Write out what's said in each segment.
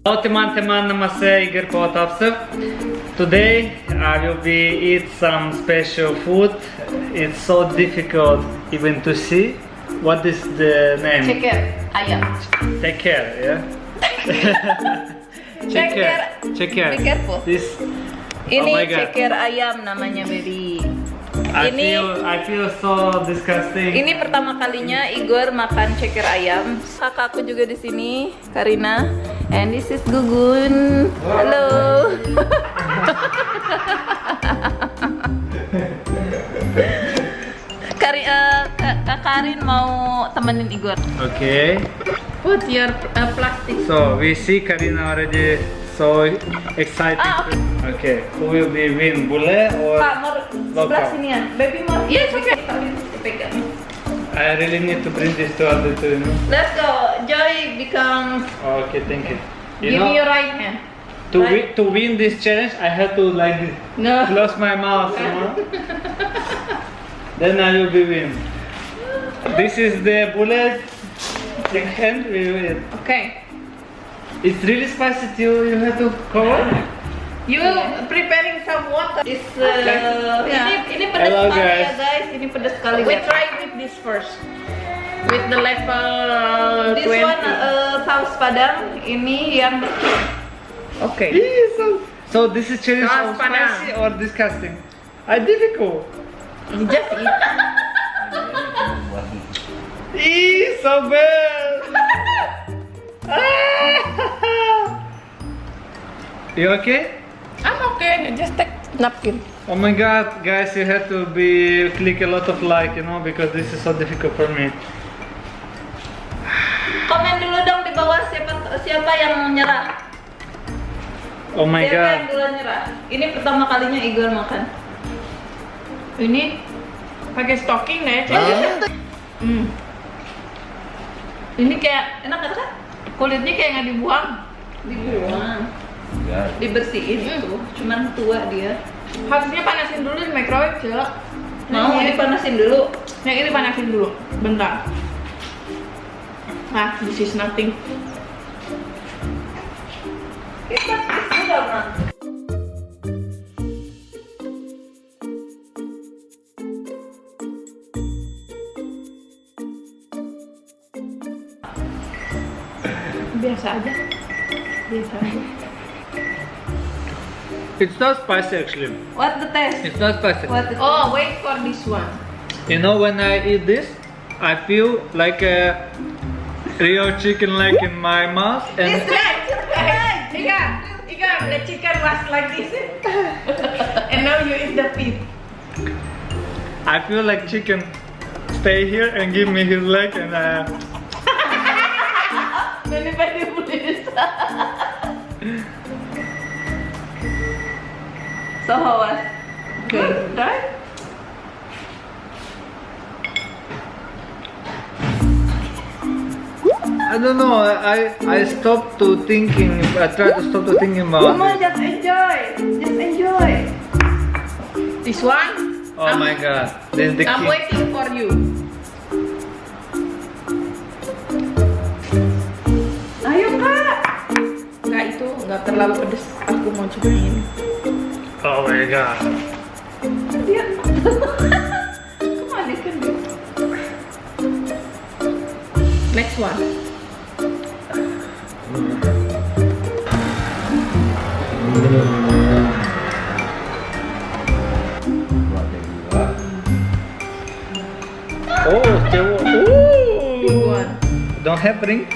Halo teman-teman, nama saya Igor Potapsev. Today I will be eat some special food. It's so difficult even to see. What is the name? Ceker ayam. Take care, yeah. Take care. Check care. Be careful. This. Ini Oh ceker ayam namanya baby. I Ini- feel I feel so disgusting. Ini pertama kalinya Igor makan ceker ayam. Kakakku juga di sini, Karina. And this is Gugun. Halo. Kari, eh, Kak Karin mau temenin Igor. Okay. Put your uh, plastic. So we see Karina already so excited. Ah, okay. Who will be win, Bule or? Kak, mau sebelah sini ya. Baby mau. Yes, okay. I really need to bring this to other two. You know? Let's go. Joy become. Okay, thank you. You Give know, me your right hand. to right. win to win this challenge, I have to like this. No. close my mouth. You know? then I will be win. This is the bullet. The hand we will. Okay. It's really spicy too. You have to cover. You preparing some water. It's uh, Okay. ini ini pedas Hello, sekali ya guys. guys. Ini pedas sekali. We guys. try with this first. With the level This 20. one uh, saus padang. Ini yang Okay. So, so this is challenge Saus of padang. spicy or disgusting? I difficult. You just eat. Eee, so bad. You okay? I'm okay. Just take napkin. Oh my god, guys, you have to be click a lot of like, you know, because this is so difficult for me. Siapa yang nyerah. Oh my siapa yang god. duluan nyerah? Ini pertama kalinya Igor makan. Ini pakai stocking ya, Cek? Hmm. Ini kayak Enak kan? kulitnya kayak nggak dibuang. Dibuang. Dibersihin tuh. Cuman tua dia. Harusnya panasin dulu di microwave, Cek. Mau Nah, ini dipanasin dulu. Yang ini panasin dulu. Bentar. Nah, this is nothing. Kita sudah Mak. Biasa aja. Biasa aja. It's not spicy actually. What the taste? It's not spicy. What the Oh, wait for this one. You know, when I eat this, I feel like a real chicken leg in my mouth, and This right, right. Ikan, ikan, the chicken was like this. and now you eat the feet. I feel like chicken stay here and give me his leg, and uh, Daripada please. so how was? Good, right? I don't know. I I stopped to thinking. I tried to stop to thinking about. Mama it. just enjoy. Just enjoy. This one, Oh my god, this is the I'm king. waiting for you. Ayo kak. Nggak itu, nggak terlalu pedes. Aku mau coba ini. Oh my god. Dia. Come on. Next one. Oh. Big Ooh. one. Don't have ring.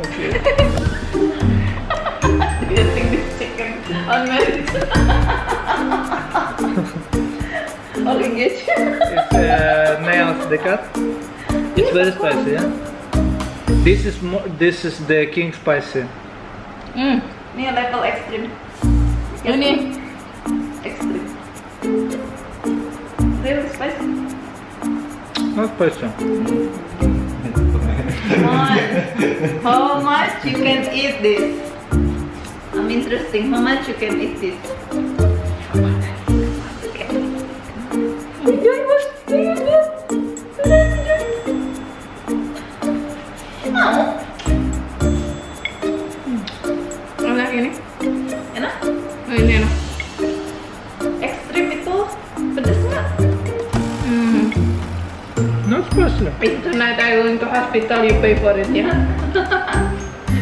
Okay. Eating this chicken on merit. All engaged. It's uh, nails they cut. It's very spicy. Yeah. This is more. This is the king spicy. Hmm. Ini level ekstrim. Ini Ekstrim. Real spicy. Not spicy. Come. How much you can eat this? I'm interesting. How much you can eat this? enggak ini. Enak? Oh, ini enak. Ekstrim itu pedes nggak? Hmm. Not special If tonight I going to hospital you pay for it ya. Yeah?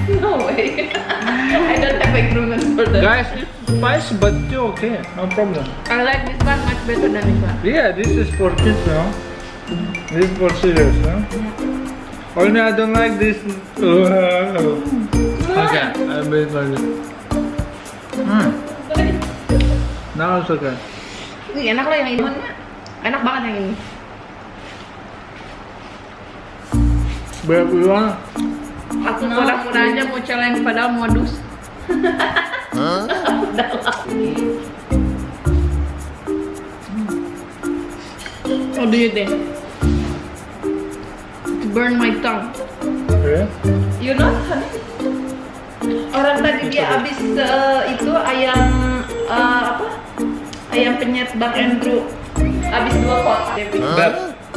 no way. I don't have agreement for that. Guys spice but still okay. No problem. I like this one much better than this one. Yeah this is for kids now. This is for serious huh? Yeah. Oh, Only I don't like this. Uh, okay, I made like this. Hmm. Now it's okay. Ini enak lah yang ini. Enak banget yang ini. We want Aku pura-pura aja mau challenge padahal modus. What do you think? To burn my tongue. okay. You know, Orang tadi dia habis eh, itu ayam eh, apa? Ayam penyet Bang Andrew habis dua kotak. But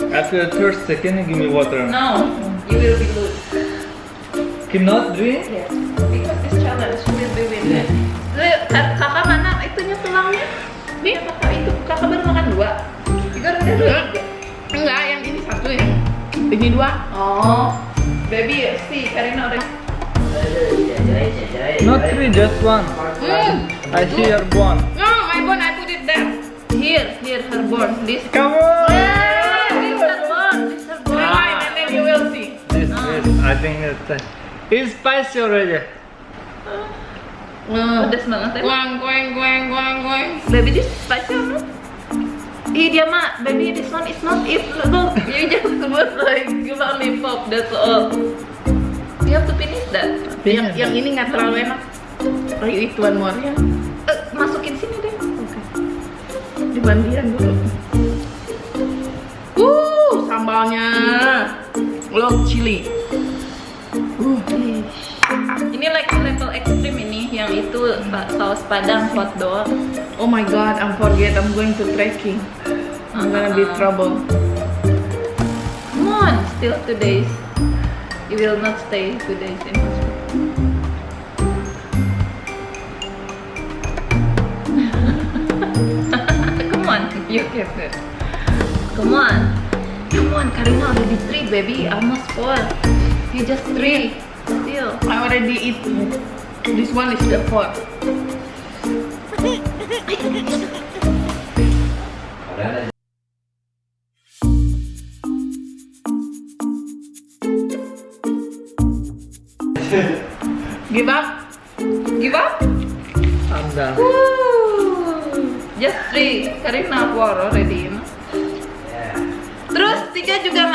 after thirsty, can you give me water? No, you will be lose. Cannot drink? Yes, because this challenge will be winner. Lihat, kak- kakak mana itunya tulangnya? Nih, kakak itu kakak baru makan dua. Tiga udah dua. Enggak, yang ini satu ya. Ini dua. Oh, baby, see, Karina udah. Not three, just one. Hmm. I see your one. No, my bone I put it there. Here, here, her bone. This. Come on! Yeah, this her bone. This her bone. Rewind and then you will see. This, this, I think it's, uh, it's spicy already. Pedas banget ya. Goeng, goeng, goeng, goeng, goeng. Baby, this spicy or not? Ih dia mah, baby this one is not it. Look, you just put like lollipop. That's all. You have to finish that. Yang, yang ini nggak terlalu enak. Oh, you eat one more ya. Eh, masukin sini deh. Oke. Dibandian dulu. Uh, sambalnya. Look, chili. Uh, Ini like level ekstrim ini, yang itu pa- saus padang hot dog. oh my god, I'm forget. I'm going to trekking. I'm gonna be Uh-uh. trouble. Come on, still two days. You will not stay two days in hospital. Come on, you get it. Come on. Come on, Karina already three, baby. Almost four. You just three. Still. I already eat. This one is the fourth. Give up? Give up? I'm done. Woo. Just three. Karina four already. you know. Terus tiga juga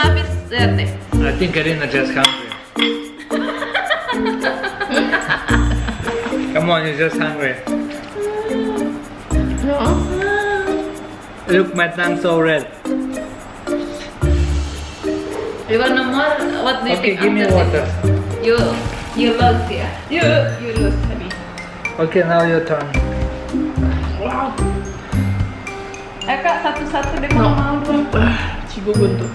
lihat deh. I think Karina just hungry. Come on, you're just hungry. No. Look, my tongue so red. You want more? What do you Okay, think? give me water. this? You you lose ya. You you lose honey. Okay, now your turn. Wow. Eh kak satu-satu deh No. kalau mau dong. Cigugun tuh.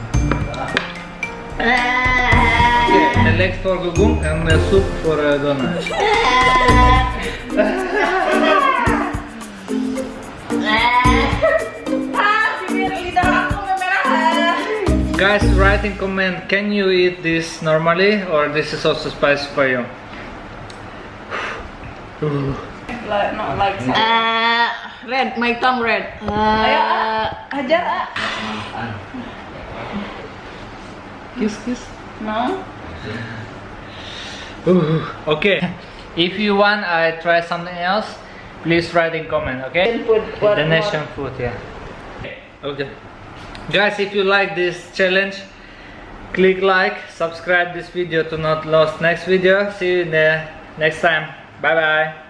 Okay, the legs for Gugum and the soup for uh, Donna. Guys, write in comment, can you eat this normally or this is also spicy for you? Like, not like some. Uh, red, my tongue red. Ayo, ah, hajar ah. Kiss, kiss. No. Okay, if you want I try something else, please write in comment, okay? Then put what Indonesian food, yeah. Okay. Guys, if you like this challenge, click like, subscribe this video to not lose next video. See you in the next time. Bye bye.